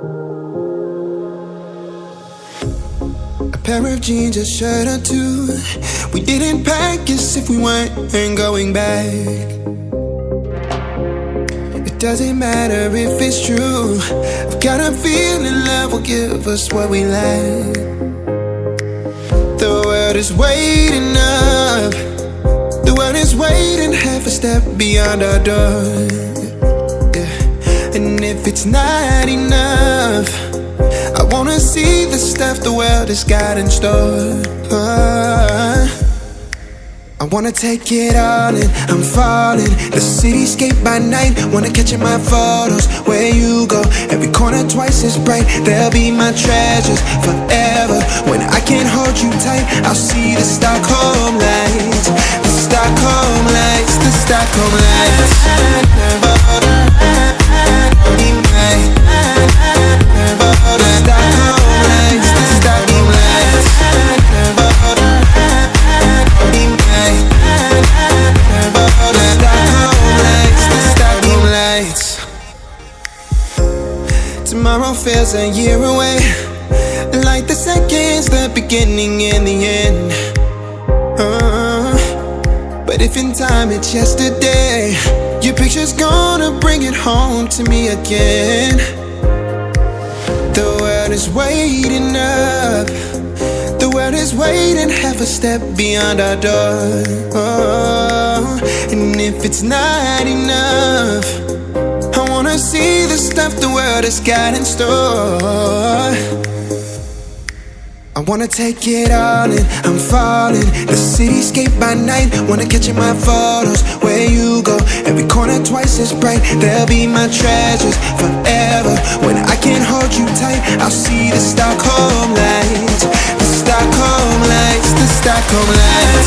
A pair of jeans, a shirt or two. We didn't pack as if we weren't going back. It doesn't matter if it's true. I've got a feeling love will give us what we lack. The world is waiting up. The world is waiting half a step beyond our door. And if it's not enough, I wanna see the stuff the world has got in store. Uh, I wanna take it all in, I'm falling. The cityscape by night, wanna catch in my photos. Where you go, every corner twice as bright. They'll be my treasures forever. When I can't hold you tight, I'll see the Stockholm lights. The Stockholm lights, the Stockholm lights. Tomorrow feels a year away. Like the seconds, the beginning and the end. Uh, but if in time it's yesterday, your picture's gonna bring it home to me again. The world is waiting up. The world is waiting half a step beyond our door. Oh, and if it's not enough, See the stuff the world has got in store. I wanna take it all in, I'm falling. The cityscape by night, wanna catch in my photos. Where you go, every corner twice as bright. They'll be my treasures forever. When I can't hold you tight, I'll see the Stockholm lights. The Stockholm lights, the Stockholm lights.